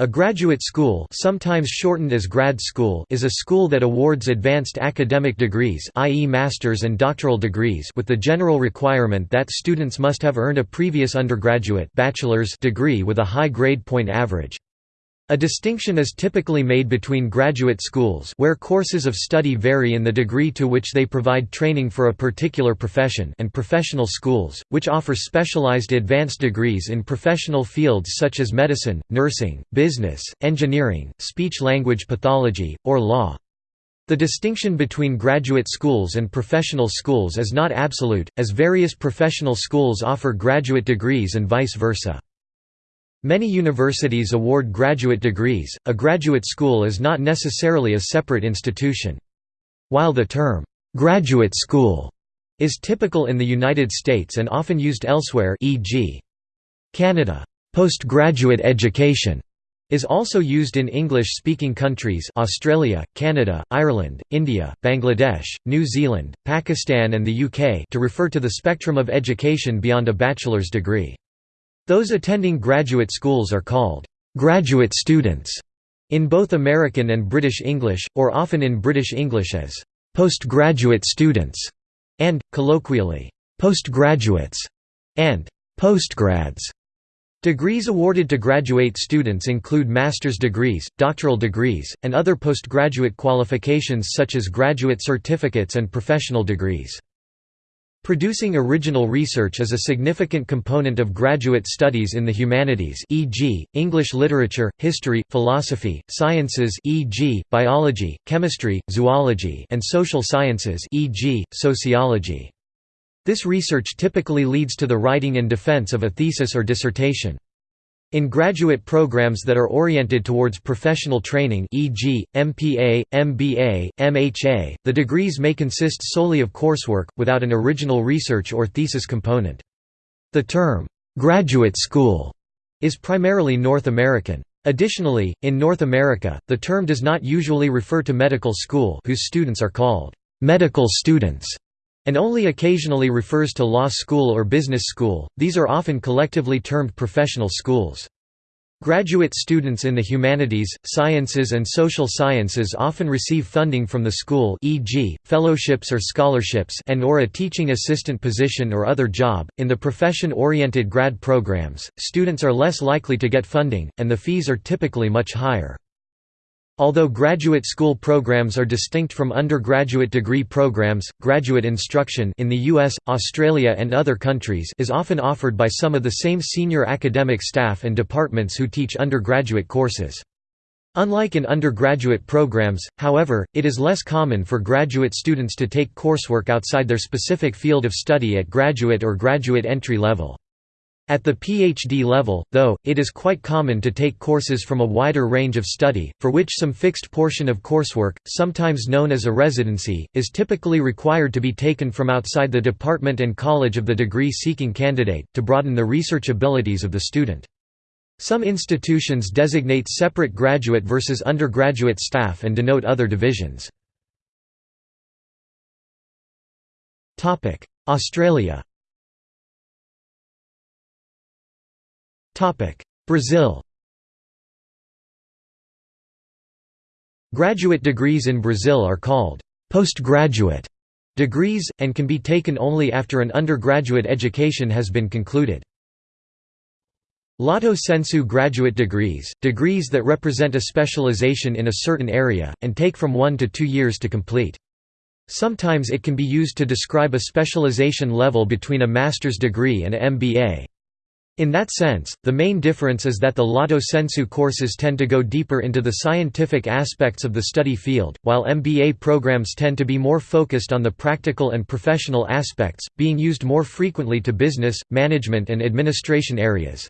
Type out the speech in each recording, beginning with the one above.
A graduate school sometimes shortened as grad school is a school that awards advanced academic degrees i.e. master's and doctoral degrees with the general requirement that students must have earned a previous undergraduate bachelor's degree with a high grade point average. A distinction is typically made between graduate schools where courses of study vary in the degree to which they provide training for a particular profession and professional schools, which offer specialized advanced degrees in professional fields such as medicine, nursing, business, engineering, speech-language pathology, or law. The distinction between graduate schools and professional schools is not absolute, as various professional schools offer graduate degrees and vice versa. Many universities award graduate degrees, a graduate school is not necessarily a separate institution. While the term, "'graduate school' is typical in the United States and often used elsewhere e.g. Canada, "'postgraduate education' is also used in English-speaking countries Australia, Canada, Ireland, India, Bangladesh, New Zealand, Pakistan and the UK to refer to the spectrum of education beyond a bachelor's degree. Those attending graduate schools are called graduate students in both American and British English, or often in British English as postgraduate students, and, colloquially, postgraduates and postgrads. Degrees awarded to graduate students include master's degrees, doctoral degrees, and other postgraduate qualifications such as graduate certificates and professional degrees. Producing original research is a significant component of graduate studies in the humanities e.g., English literature, history, philosophy, sciences e.g., biology, chemistry, zoology and social sciences e.g., sociology. This research typically leads to the writing and defense of a thesis or dissertation. In graduate programs that are oriented towards professional training e.g., MPA, MBA, MHA, the degrees may consist solely of coursework, without an original research or thesis component. The term, "'graduate school' is primarily North American. Additionally, in North America, the term does not usually refer to medical school whose students are called "'medical students' and only occasionally refers to law school or business school, these are often collectively termed professional schools. Graduate students in the humanities, sciences and social sciences often receive funding from the school e.g., fellowships or scholarships and or a teaching assistant position or other job. In the profession-oriented grad programs, students are less likely to get funding, and the fees are typically much higher. Although graduate school programs are distinct from undergraduate degree programs, graduate instruction in the US, Australia and other countries is often offered by some of the same senior academic staff and departments who teach undergraduate courses. Unlike in undergraduate programs, however, it is less common for graduate students to take coursework outside their specific field of study at graduate or graduate entry level. At the PhD level, though, it is quite common to take courses from a wider range of study, for which some fixed portion of coursework, sometimes known as a residency, is typically required to be taken from outside the department and college of the degree-seeking candidate, to broaden the research abilities of the student. Some institutions designate separate graduate versus undergraduate staff and denote other divisions. Australia Brazil Graduate degrees in Brazil are called postgraduate degrees, and can be taken only after an undergraduate education has been concluded. Lato sensu graduate degrees, degrees that represent a specialization in a certain area, and take from one to two years to complete. Sometimes it can be used to describe a specialization level between a master's degree and a MBA. In that sense, the main difference is that the Lato Sensu courses tend to go deeper into the scientific aspects of the study field, while MBA programs tend to be more focused on the practical and professional aspects, being used more frequently to business, management and administration areas.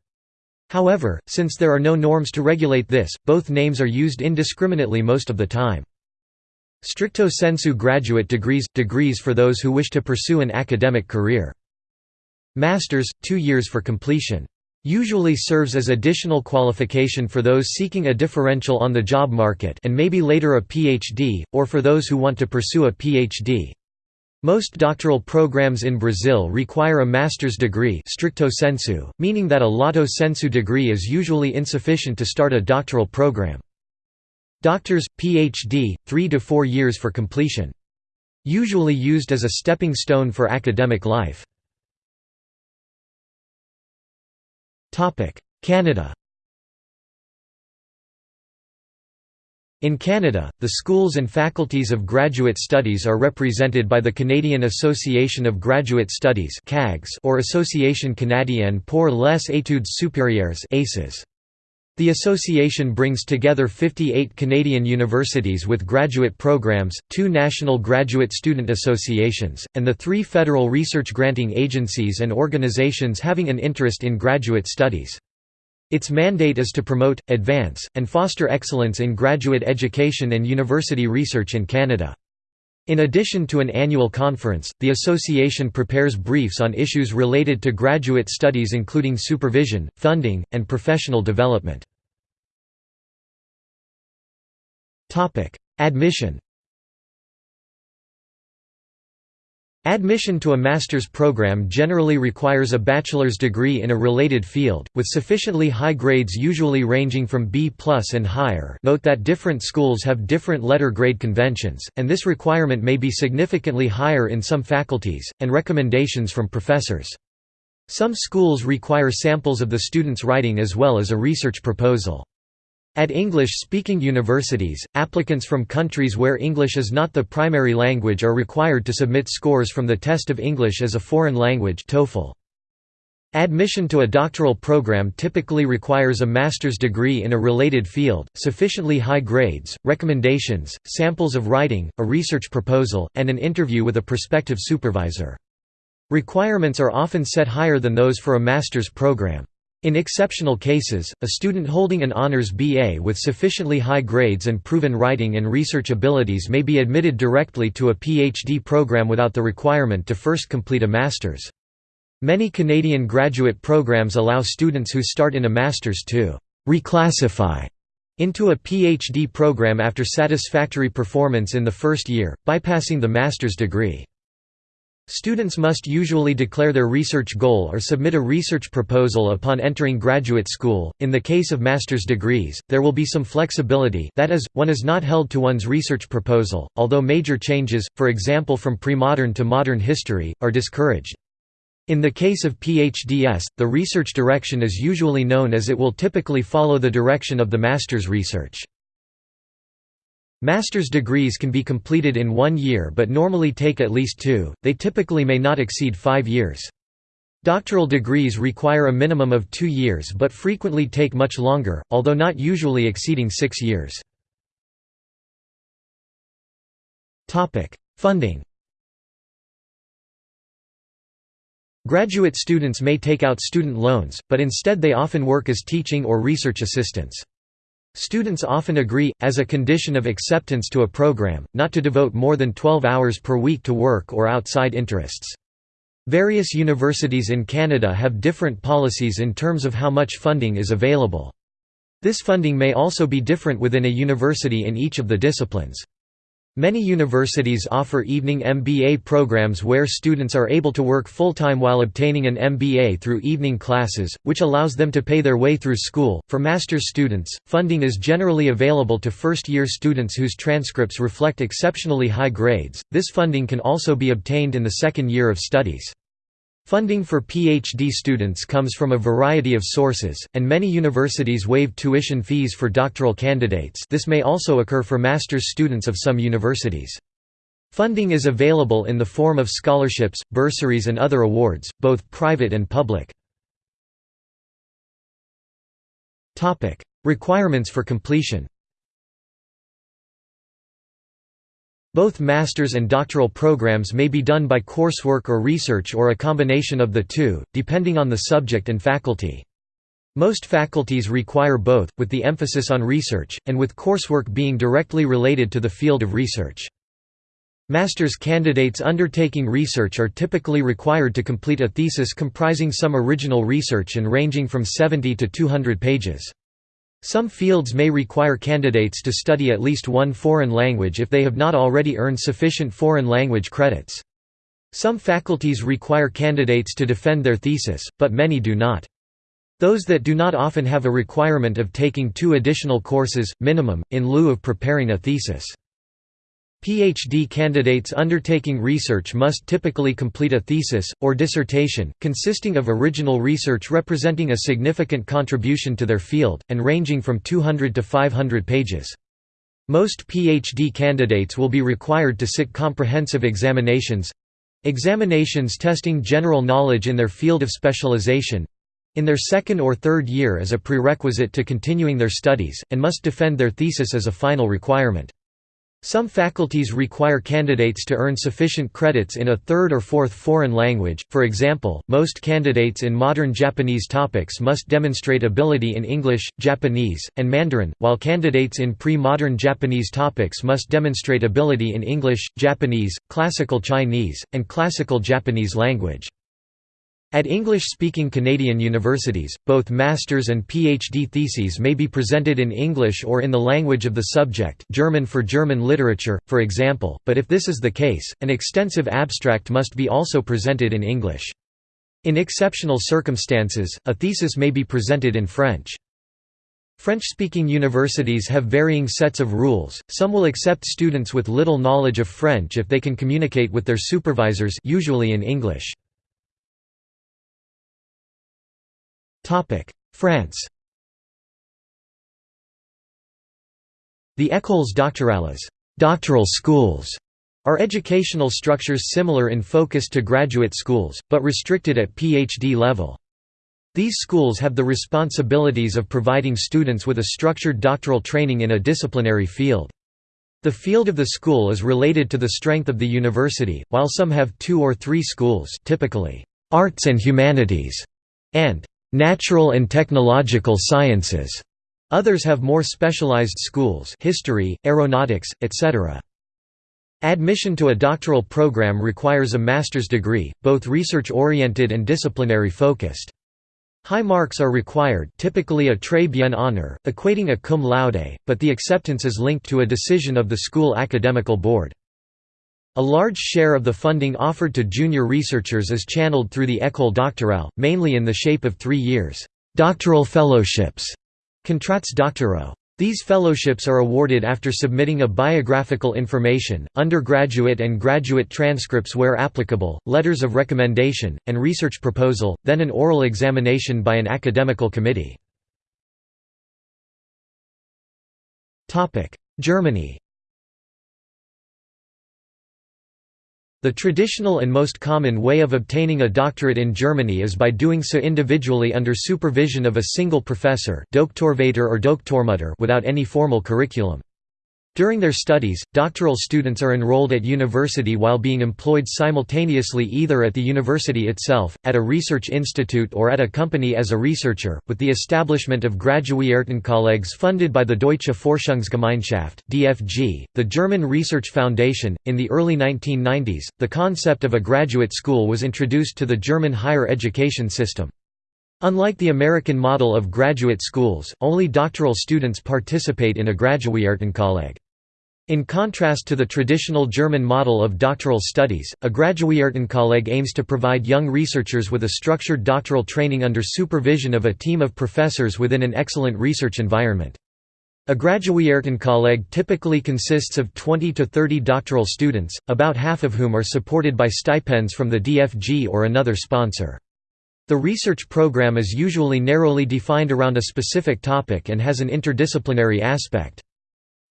However, since there are no norms to regulate this, both names are used indiscriminately most of the time. Stricto sensu graduate degrees – degrees for those who wish to pursue an academic career. Masters, two years for completion. Usually serves as additional qualification for those seeking a differential on the job market and maybe later a PhD, or for those who want to pursue a PhD. Most doctoral programs in Brazil require a master's degree stricto sensu, meaning that a lato sensu degree is usually insufficient to start a doctoral program. Doctors, Ph.D., 3 to 4 years for completion. Usually used as a stepping stone for academic life. Canada In Canada, the schools and faculties of graduate studies are represented by the Canadian Association of Graduate Studies or Association canadienne pour les études supérieures The association brings together 58 Canadian universities with graduate programs, two national graduate student associations, and the three federal research granting agencies and organizations having an interest in graduate studies. Its mandate is to promote, advance, and foster excellence in graduate education and university research in Canada. In addition to an annual conference, the association prepares briefs on issues related to graduate studies including supervision, funding, and professional development. Admission Admission to a master's program generally requires a bachelor's degree in a related field, with sufficiently high grades usually ranging from B plus and higher note that different schools have different letter grade conventions, and this requirement may be significantly higher in some faculties, and recommendations from professors. Some schools require samples of the student's writing as well as a research proposal. At English-speaking universities, applicants from countries where English is not the primary language are required to submit scores from the Test of English as a Foreign Language TOEFL. Admission to a doctoral program typically requires a master's degree in a related field, sufficiently high grades, recommendations, samples of writing, a research proposal, and an interview with a prospective supervisor. Requirements are often set higher than those for a master's program. In exceptional cases, a student holding an honors BA with sufficiently high grades and proven writing and research abilities may be admitted directly to a PhD program without the requirement to first complete a master's. Many Canadian graduate programs allow students who start in a master's to «reclassify» into a PhD program after satisfactory performance in the first year, bypassing the master's degree. Students must usually declare their research goal or submit a research proposal upon entering graduate school. In the case of master's degrees, there will be some flexibility that is, one is not held to one's research proposal, although major changes, for example from pre-modern to modern history, are discouraged. In the case of PhDs, the research direction is usually known as it will typically follow the direction of the master's research. Master's degrees can be completed in one year but normally take at least two, they typically may not exceed five years. Doctoral degrees require a minimum of two years but frequently take much longer, although not usually exceeding six years. Funding Graduate students may take out student loans, but instead they often work as teaching or research assistants. Students often agree, as a condition of acceptance to a program, not to devote more than 12 hours per week to work or outside interests. Various universities in Canada have different policies in terms of how much funding is available. This funding may also be different within a university in each of the disciplines. Many universities offer evening MBA programs where students are able to work full-time while obtaining an MBA through evening classes, which allows them to pay their way through school. For master's students, funding is generally available to first-year students whose transcripts reflect exceptionally high grades. This funding can also be obtained in the second year of studies. Funding for PhD students comes from a variety of sources, and many universities waive tuition fees for doctoral candidates this may also occur for master's students of some universities. Funding is available in the form of scholarships, bursaries and other awards, both private and public. Requirements for completion Both master's and doctoral programs may be done by coursework or research or a combination of the two, depending on the subject and faculty. Most faculties require both, with the emphasis on research, and with coursework being directly related to the field of research. Master's candidates undertaking research are typically required to complete a thesis comprising some original research and ranging from 70 to 200 pages. Some fields may require candidates to study at least one foreign language if they have not already earned sufficient foreign language credits. Some faculties require candidates to defend their thesis, but many do not. Those that do not often have a requirement of taking two additional courses, minimum, in lieu of preparing a thesis. PhD candidates undertaking research must typically complete a thesis, or dissertation, consisting of original research representing a significant contribution to their field, and ranging from 200 to 500 pages. Most PhD candidates will be required to sit comprehensive examinations examinations testing general knowledge in their field of specialization in their second or third year as a prerequisite to continuing their studies, and must defend their thesis as a final requirement. Some faculties require candidates to earn sufficient credits in a third or fourth foreign language, for example, most candidates in modern Japanese topics must demonstrate ability in English, Japanese, and Mandarin, while candidates in pre-modern Japanese topics must demonstrate ability in English, Japanese, Classical Chinese, and Classical Japanese language. At English-speaking Canadian universities, both master's and PhD theses may be presented in English or in the language of the subject German for German literature, for example, but if this is the case, an extensive abstract must be also presented in English. In exceptional circumstances, a thesis may be presented in French. French-speaking universities have varying sets of rules, some will accept students with little knowledge of French if they can communicate with their supervisors usually in English. France The écoles doctorales doctoral schools", are educational structures similar in focus to graduate schools, but restricted at PhD level. These schools have the responsibilities of providing students with a structured doctoral training in a disciplinary field. The field of the school is related to the strength of the university, while some have two or three schools typically, arts and humanities, and natural and technological sciences. Others have more specialized schools history, aeronautics, etc. Admission to a doctoral program requires a master's degree, both research-oriented and disciplinary-focused. High marks are required typically a très bien honor, equating a cum laude, but the acceptance is linked to a decision of the school academical board. A large share of the funding offered to junior researchers is channeled through the École doctorale, mainly in the shape of three years doctoral fellowships, contrats doctoraux. These fellowships are awarded after submitting a biographical information, undergraduate and graduate transcripts where applicable, letters of recommendation, and research proposal, then an oral examination by an academical committee. Germany The traditional and most common way of obtaining a doctorate in Germany is by doing so individually under supervision of a single professor or without any formal curriculum. During their studies, doctoral students are enrolled at university while being employed simultaneously either at the university itself, at a research institute or at a company as a researcher, with the establishment of Graduiertenkollegs funded by the Deutsche Forschungsgemeinschaft (DFG), the German Research Foundation. In the early 1990s, the concept of a graduate school was introduced to the German higher education system. Unlike the American model of graduate schools, only doctoral students participate in a Graduiertenkolleg. In contrast to the traditional German model of doctoral studies, a Graduiertenkolleg aims to provide young researchers with a structured doctoral training under supervision of a team of professors within an excellent research environment. A Graduiertenkolleg typically consists of 20 to 30 doctoral students, about half of whom are supported by stipends from the DFG or another sponsor. The research program is usually narrowly defined around a specific topic and has an interdisciplinary aspect.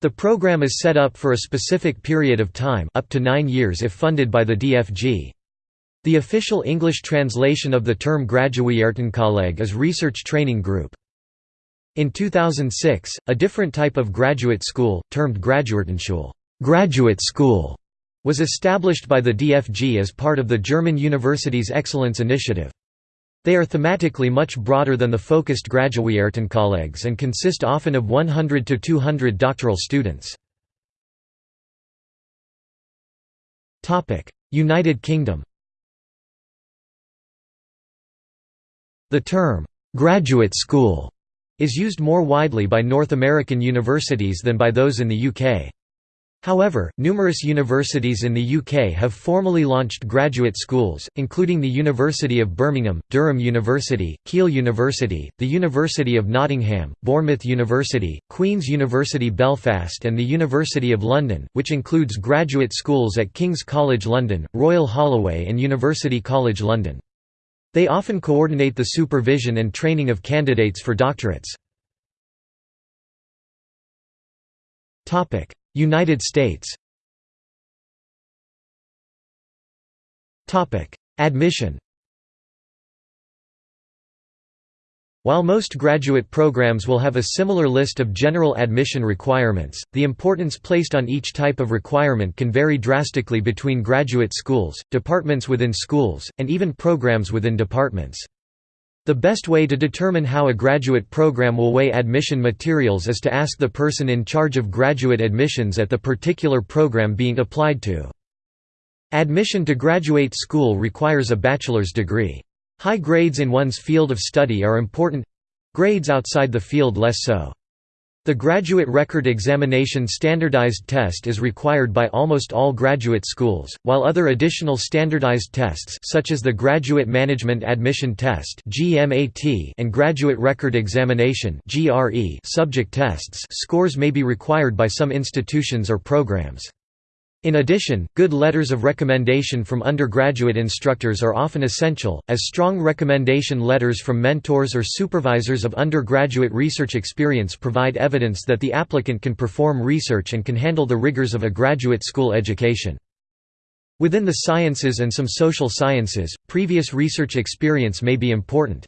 The program is set up for a specific period of time up to nine years if funded by the DFG. The official English translation of the term Graduiertenkolleg is Research Training Group. In 2006, a different type of graduate school, termed Graduiertenschule graduate school", was established by the DFG as part of the German Universities Excellence Initiative. They are thematically much broader than the focused Graduiertenkollegs and consist often of 100 to 200 doctoral students. United Kingdom The term, "'graduate school' is used more widely by North American universities than by those in the UK. However, numerous universities in the UK have formally launched graduate schools, including the University of Birmingham, Durham University, Keele University, the University of Nottingham, Bournemouth University, Queen's University Belfast and the University of London, which includes graduate schools at King's College London, Royal Holloway and University College London. They often coordinate the supervision and training of candidates for doctorates. United States. Admission. While most graduate programs will have a similar list of general admission requirements, the importance placed on each type of requirement can vary drastically between graduate schools, departments within schools, and even programs within departments. The best way to determine how a graduate program will weigh admission materials is to ask the person in charge of graduate admissions at the particular program being applied to. Admission to graduate school requires a bachelor's degree. High grades in one's field of study are important—grades outside the field less so. The Graduate Record Examination Standardized Test is required by almost all graduate schools, while other additional standardized tests such as the Graduate Management Admission Test and Graduate Record Examination subject tests scores may be required by some institutions or programs. In addition, good letters of recommendation from undergraduate instructors are often essential, as strong recommendation letters from mentors or supervisors of undergraduate research experience provide evidence that the applicant can perform research and can handle the rigors of a graduate school education. Within the sciences and some social sciences, previous research experience may be important.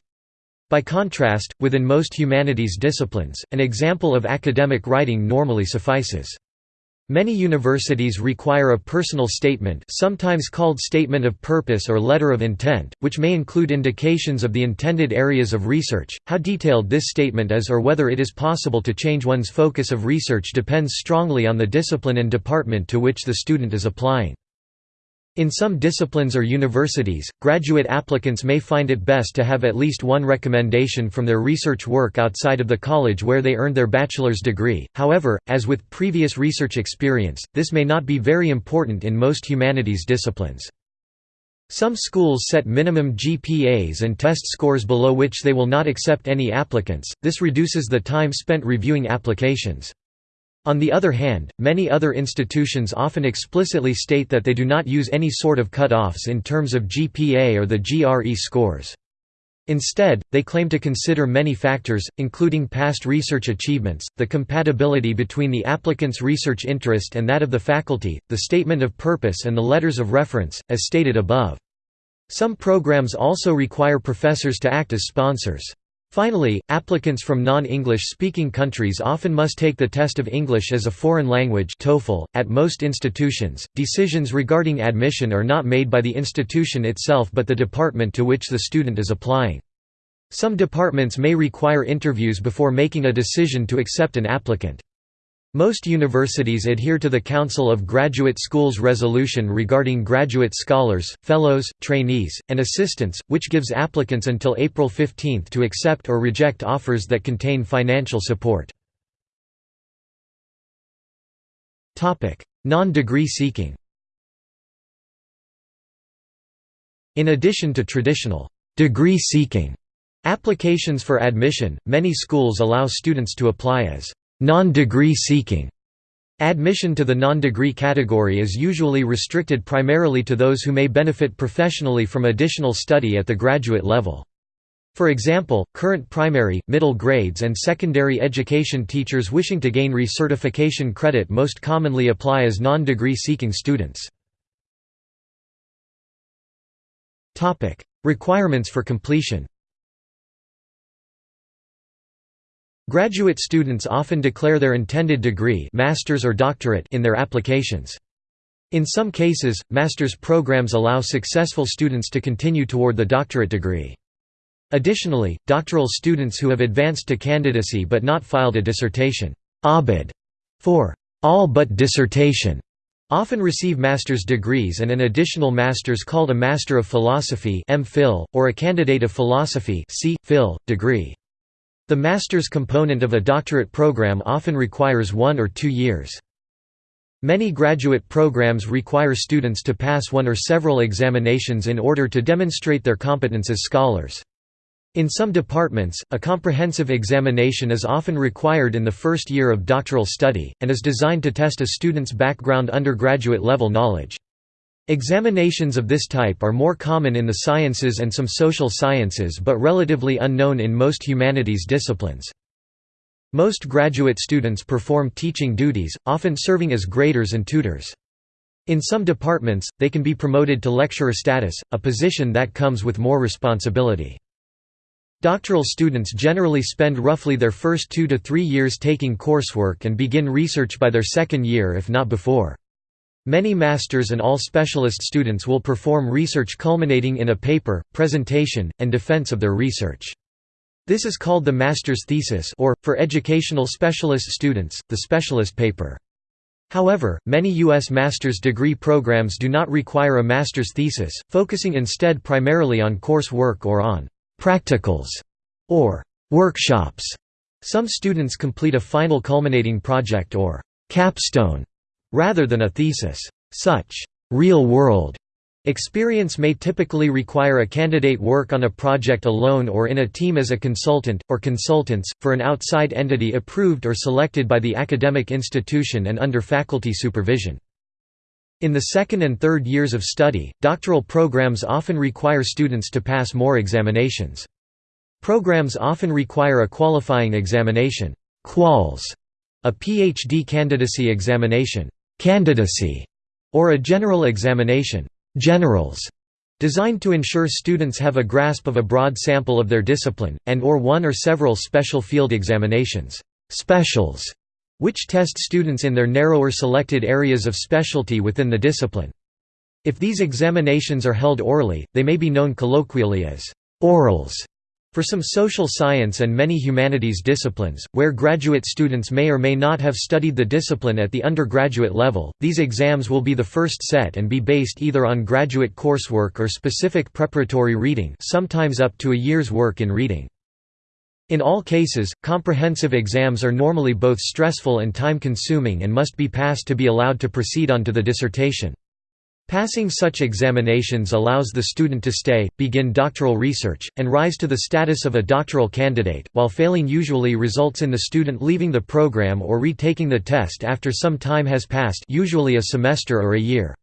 By contrast, within most humanities disciplines, an example of academic writing normally suffices. Many universities require a personal statement sometimes called statement of purpose or letter of intent, which may include indications of the intended areas of research. How detailed this statement is or whether it is possible to change one's focus of research depends strongly on the discipline and department to which the student is applying. In some disciplines or universities, graduate applicants may find it best to have at least one recommendation from their research work outside of the college where they earned their bachelor's degree, however, as with previous research experience, this may not be very important in most humanities disciplines. Some schools set minimum GPAs and test scores below which they will not accept any applicants, this reduces the time spent reviewing applications. On the other hand, many other institutions often explicitly state that they do not use any sort of cut-offs in terms of GPA or the GRE scores. Instead, they claim to consider many factors, including past research achievements, the compatibility between the applicant's research interest and that of the faculty, the statement of purpose and the letters of reference, as stated above. Some programs also require professors to act as sponsors. Finally, applicants from non-English speaking countries often must take the test of English as a foreign language TOEFL. .At most institutions, decisions regarding admission are not made by the institution itself but the department to which the student is applying. Some departments may require interviews before making a decision to accept an applicant. Most universities adhere to the Council of Graduate Schools resolution regarding graduate scholars, fellows, trainees, and assistants, which gives applicants until April 15 to accept or reject offers that contain financial support. Non-degree seeking In addition to traditional degree seeking applications for admission, many schools allow students to apply as Non-degree seeking Admission to the non-degree category is usually restricted primarily to those who may benefit professionally from additional study at the graduate level. For example, current primary, middle grades and secondary education teachers wishing to gain recertification credit most commonly apply as non-degree seeking students. Requirements for completion Graduate students often declare their intended degree master's or doctorate in their applications. In some cases, master's programs allow successful students to continue toward the doctorate degree. Additionally, doctoral students who have advanced to candidacy but not filed a dissertation ABD for all but dissertation often receive master's degrees and an additional master's called a Master of Philosophy or a Candidate of Philosophy degree. The master's component of a doctorate program often requires one or two years. Many graduate programs require students to pass one or several examinations in order to demonstrate their competence as scholars. In some departments, a comprehensive examination is often required in the first year of doctoral study, and is designed to test a student's background undergraduate level knowledge. Examinations of this type are more common in the sciences and some social sciences but relatively unknown in most humanities disciplines. Most graduate students perform teaching duties, often serving as graders and tutors. In some departments, they can be promoted to lecturer status, a position that comes with more responsibility. Doctoral students generally spend roughly their first two to three years taking coursework and begin research by their second year if not before. Many master's and all specialist students will perform research culminating in a paper, presentation, and defense of their research. This is called the master's thesis or, for educational specialist students, the specialist paper. However, many U.S. master's degree programs do not require a master's thesis, focusing instead primarily on course work or on «practicals» or «workshops». Some students complete a final culminating project or «capstone» rather than a thesis. Such real-world experience may typically require a candidate work on a project alone or in a team as a consultant, or consultants, for an outside entity approved or selected by the academic institution and under faculty supervision. In the second and third years of study, doctoral programs often require students to pass more examinations. Programs often require a qualifying examination quals, a PhD candidacy examination candidacy, or a general examination generals, designed to ensure students have a grasp of a broad sample of their discipline, and or one or several special field examinations specials, which test students in their narrower selected areas of specialty within the discipline. If these examinations are held orally, they may be known colloquially as orals. For some social science and many humanities disciplines, where graduate students may or may not have studied the discipline at the undergraduate level, these exams will be the first set and be based either on graduate coursework or specific preparatory reading sometimes up to a year's work in reading. In all cases, comprehensive exams are normally both stressful and time-consuming and must be passed to be allowed to proceed on to the dissertation. Passing such examinations allows the student to stay, begin doctoral research, and rise to the status of a doctoral candidate, while failing usually results in the student leaving the program or retaking the test after some time has passed usually a semester or a year.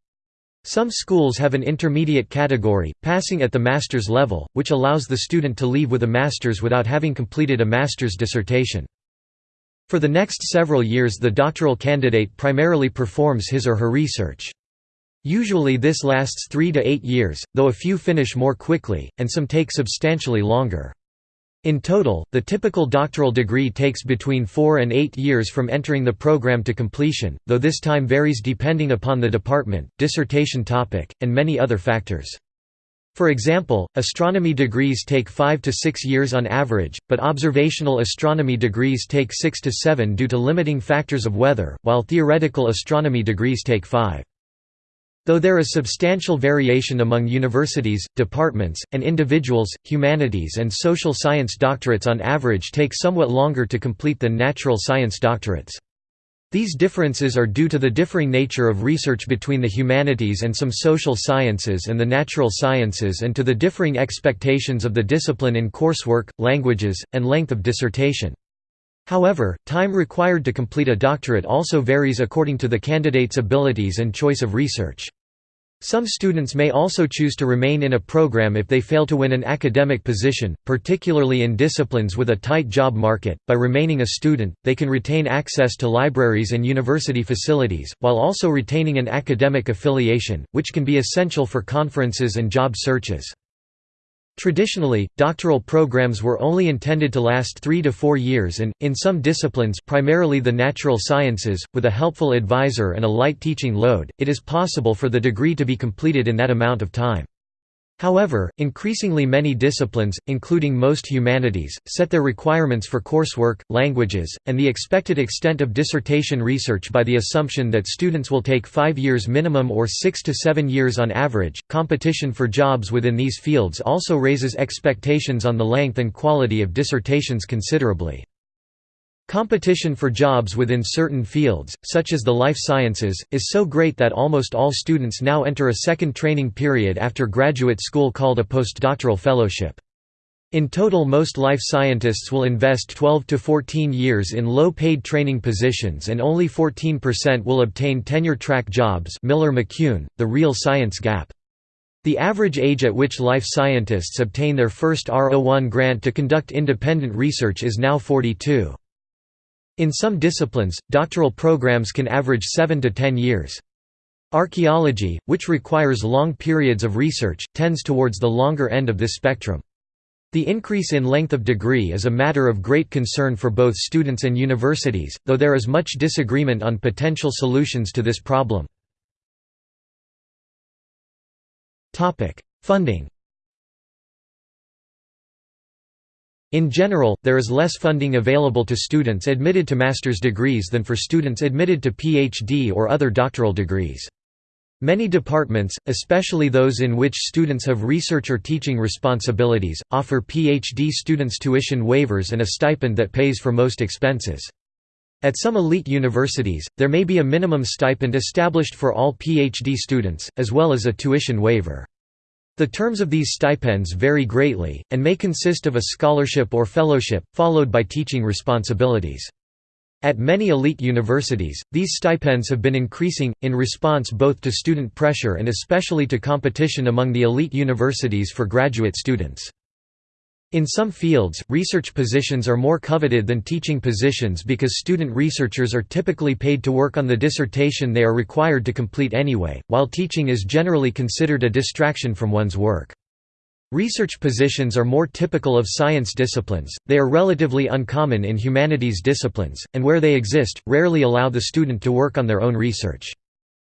Some schools have an intermediate category, passing at the master's level, which allows the student to leave with a master's without having completed a master's dissertation. For the next several years the doctoral candidate primarily performs his or her research. Usually this lasts three to eight years, though a few finish more quickly, and some take substantially longer. In total, the typical doctoral degree takes between four and eight years from entering the program to completion, though this time varies depending upon the department, dissertation topic, and many other factors. For example, astronomy degrees take five to six years on average, but observational astronomy degrees take six to seven due to limiting factors of weather, while theoretical astronomy degrees take five. Though there is substantial variation among universities, departments, and individuals, humanities and social science doctorates on average take somewhat longer to complete than natural science doctorates. These differences are due to the differing nature of research between the humanities and some social sciences and the natural sciences and to the differing expectations of the discipline in coursework, languages, and length of dissertation. However, time required to complete a doctorate also varies according to the candidate's abilities and choice of research. Some students may also choose to remain in a program if they fail to win an academic position, particularly in disciplines with a tight job market. By remaining a student, they can retain access to libraries and university facilities, while also retaining an academic affiliation, which can be essential for conferences and job searches. Traditionally, doctoral programs were only intended to last three to four years and, in some disciplines primarily the natural sciences, with a helpful advisor and a light teaching load, it is possible for the degree to be completed in that amount of time. However, increasingly many disciplines, including most humanities, set their requirements for coursework, languages, and the expected extent of dissertation research by the assumption that students will take five years minimum or six to seven years on average. Competition for jobs within these fields also raises expectations on the length and quality of dissertations considerably. Competition for jobs within certain fields, such as the life sciences, is so great that almost all students now enter a second training period after graduate school called a postdoctoral fellowship. In total most life scientists will invest 12 to 14 years in low-paid training positions and only 14% will obtain tenure-track jobs Miller-McCune, the real science gap. The average age at which life scientists obtain their first R01 grant to conduct independent research is now 42. In some disciplines, doctoral programs can average 7 to 10 years. Archaeology, which requires long periods of research, tends towards the longer end of this spectrum. The increase in length of degree is a matter of great concern for both students and universities, though there is much disagreement on potential solutions to this problem. Funding In general, there is less funding available to students admitted to master's degrees than for students admitted to PhD or other doctoral degrees. Many departments, especially those in which students have research or teaching responsibilities, offer PhD students tuition waivers and a stipend that pays for most expenses. At some elite universities, there may be a minimum stipend established for all PhD students, as well as a tuition waiver. The terms of these stipends vary greatly, and may consist of a scholarship or fellowship, followed by teaching responsibilities. At many elite universities, these stipends have been increasing, in response both to student pressure and especially to competition among the elite universities for graduate students. In some fields, research positions are more coveted than teaching positions because student researchers are typically paid to work on the dissertation they are required to complete anyway, while teaching is generally considered a distraction from one's work. Research positions are more typical of science disciplines, they are relatively uncommon in humanities disciplines, and where they exist, rarely allow the student to work on their own research.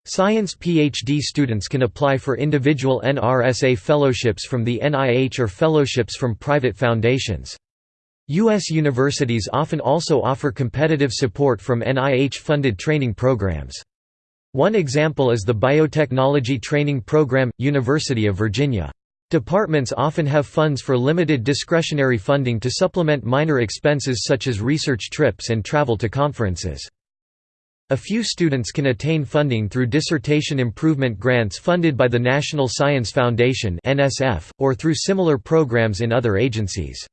Science PhD students can apply for individual NRSA fellowships from the NIH or fellowships from private foundations. U.S. universities often also offer competitive support from NIH-funded training programs. One example is the Biotechnology Training Program, University of Virginia. Departments often have funds for limited discretionary funding to supplement minor expenses such as research trips and travel to conferences. A few students can attain funding through dissertation improvement grants funded by the National Science Foundation or through similar programs in other agencies.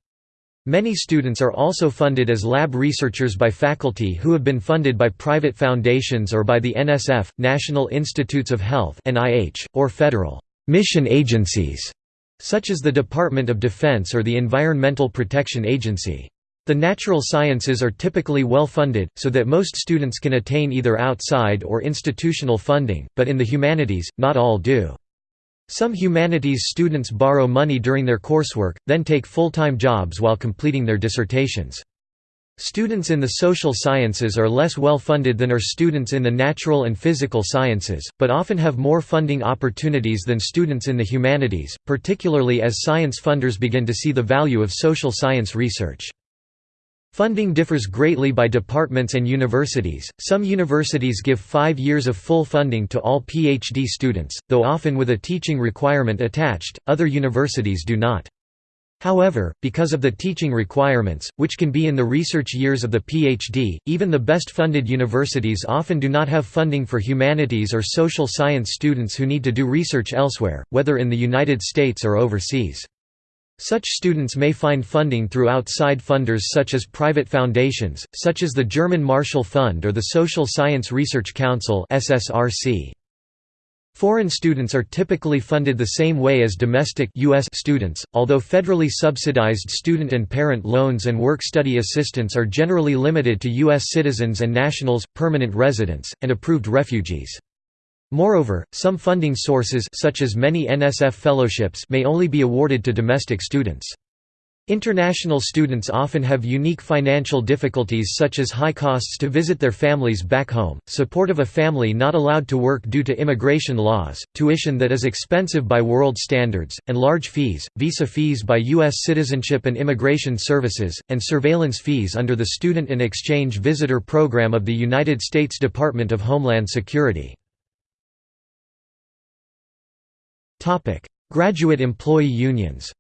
Many students are also funded as lab researchers by faculty who have been funded by private foundations or by the NSF, National Institutes of Health or federal mission agencies, such as the Department of Defense or the Environmental Protection Agency. The natural sciences are typically well funded, so that most students can attain either outside or institutional funding, but in the humanities, not all do. Some humanities students borrow money during their coursework, then take full-time jobs while completing their dissertations. Students in the social sciences are less well funded than are students in the natural and physical sciences, but often have more funding opportunities than students in the humanities, particularly as science funders begin to see the value of social science research. Funding differs greatly by departments and universities. Some universities give five years of full funding to all PhD students, though often with a teaching requirement attached, other universities do not. However, because of the teaching requirements, which can be in the research years of the PhD, even the best funded universities often do not have funding for humanities or social science students who need to do research elsewhere, whether in the United States or overseas. Such students may find funding through outside funders such as private foundations, such as the German Marshall Fund or the Social Science Research Council Foreign students are typically funded the same way as domestic US students, although federally subsidized student and parent loans and work-study assistance are generally limited to U.S. citizens and nationals, permanent residents, and approved refugees. Moreover, some funding sources such as many NSF fellowships may only be awarded to domestic students. International students often have unique financial difficulties such as high costs to visit their families back home, support of a family not allowed to work due to immigration laws, tuition that is expensive by world standards, and large fees, visa fees by U.S. Citizenship and Immigration Services, and surveillance fees under the Student and Exchange Visitor Program of the United States Department of Homeland Security. Topic: Graduate employee unions.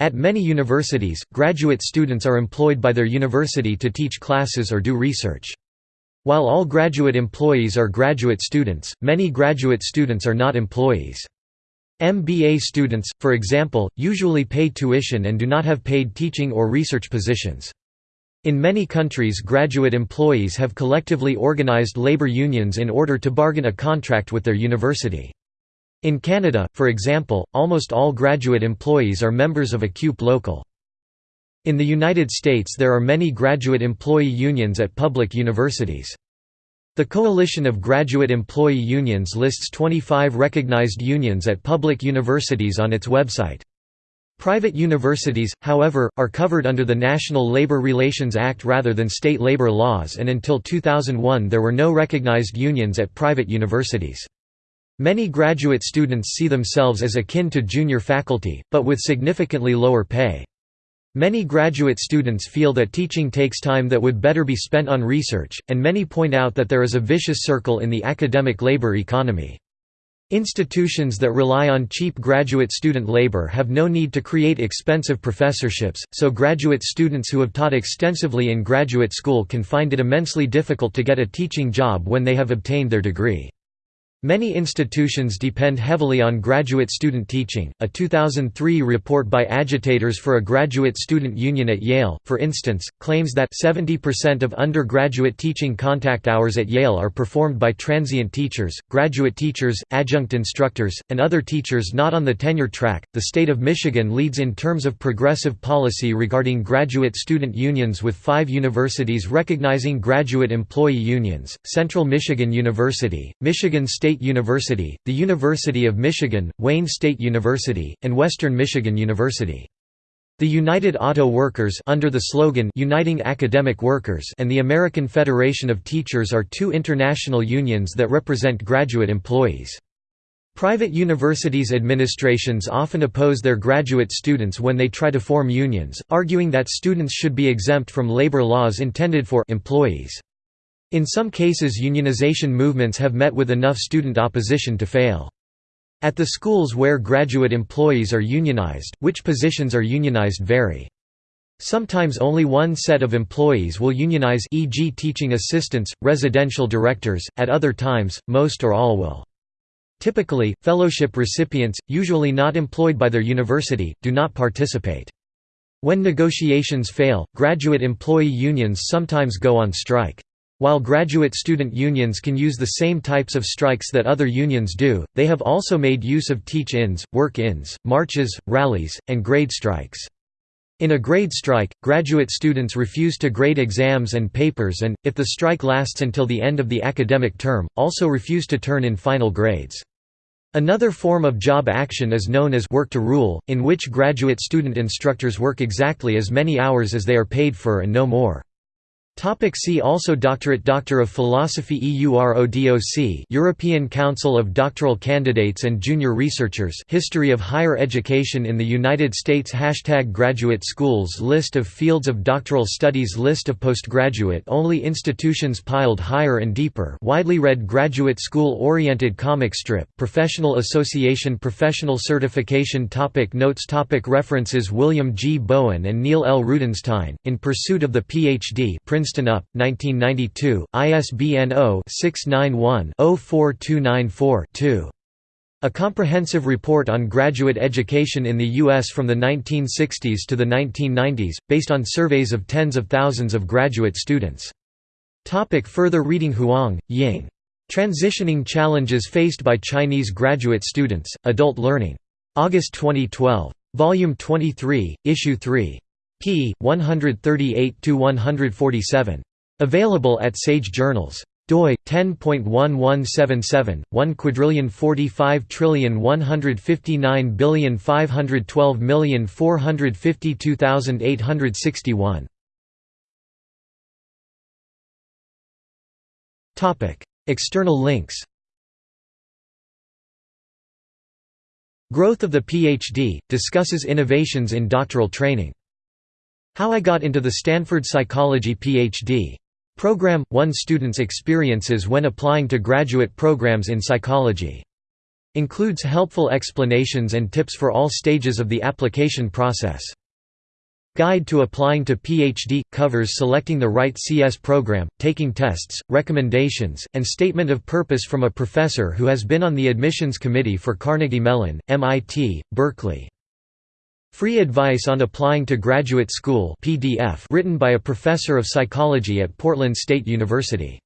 At many universities, graduate students are employed by their university to teach classes or do research. While all graduate employees are graduate students, many graduate students are not employees. MBA students, for example, usually pay tuition and do not have paid teaching or research positions. In many countries graduate employees have collectively organized labor unions in order to bargain a contract with their university. In Canada, for example, almost all graduate employees are members of a CUPE local. In the United States there are many graduate employee unions at public universities. The Coalition of Graduate Employee Unions lists 25 recognized unions at public universities on its website. Private universities, however, are covered under the National Labor Relations Act rather than state labor laws and until 2001 there were no recognized unions at private universities. Many graduate students see themselves as akin to junior faculty, but with significantly lower pay. Many graduate students feel that teaching takes time that would better be spent on research, and many point out that there is a vicious circle in the academic labor economy. Institutions that rely on cheap graduate student labor have no need to create expensive professorships, so graduate students who have taught extensively in graduate school can find it immensely difficult to get a teaching job when they have obtained their degree. Many institutions depend heavily on graduate student teaching. A 2003 report by agitators for a graduate student union at Yale, for instance, claims that 70% of undergraduate teaching contact hours at Yale are performed by transient teachers, graduate teachers, adjunct instructors, and other teachers not on the tenure track. The state of Michigan leads in terms of progressive policy regarding graduate student unions with 5 universities recognizing graduate employee unions: Central Michigan University, Michigan State State University, the University of Michigan, Wayne State University, and Western Michigan University. The United Auto Workers under the slogan Uniting Academic Workers and the American Federation of Teachers are two international unions that represent graduate employees. Private universities' administrations often oppose their graduate students when they try to form unions, arguing that students should be exempt from labor laws intended for employees. In some cases unionization movements have met with enough student opposition to fail. At the schools where graduate employees are unionized, which positions are unionized vary. Sometimes only one set of employees will unionize e.g. teaching assistants, residential directors, at other times, most or all will. Typically, fellowship recipients, usually not employed by their university, do not participate. When negotiations fail, graduate employee unions sometimes go on strike. While graduate student unions can use the same types of strikes that other unions do, they have also made use of teach-ins, work-ins, marches, rallies, and grade strikes. In a grade strike, graduate students refuse to grade exams and papers and, if the strike lasts until the end of the academic term, also refuse to turn in final grades. Another form of job action is known as work to rule, in which graduate student instructors work exactly as many hours as they are paid for and no more. Topic see also Doctorate Doctor of Philosophy EURODOC European Council of Doctoral Candidates and Junior Researchers History of Higher Education in the United States Hashtag Graduate Schools List of fields of doctoral studies List of postgraduate-only institutions piled higher and deeper widely read graduate school-oriented comic strip Professional Association Professional Certification topic Notes topic References William G. Bowen and Neil L. Rudenstine, In Pursuit of the Ph.D. Princeton Princeton UP, 1992, ISBN 0-691-04294-2. A comprehensive report on graduate education in the U.S. from the 1960s to the 1990s, based on surveys of tens of thousands of graduate students. Topic further reading Huang, Ying. Transitioning Challenges Faced by Chinese Graduate Students, Adult Learning. August 2012. Volume 23, Issue 3 p. 138–147. Available at Sage Journals. doi 10.1177 1 quadrillion 45 trillion 159 billion 512 million 452,861 Topic External links Growth of the PhD discusses innovations in doctoral training how I Got into the Stanford Psychology Ph.D. Program – One student's experiences when applying to graduate programs in psychology Includes helpful explanations and tips for all stages of the application process. Guide to Applying to PhD – covers selecting the right CS program, taking tests, recommendations, and statement of purpose from a professor who has been on the admissions committee for Carnegie Mellon, MIT, Berkeley. Free Advice on Applying to Graduate School PDF written by a professor of psychology at Portland State University.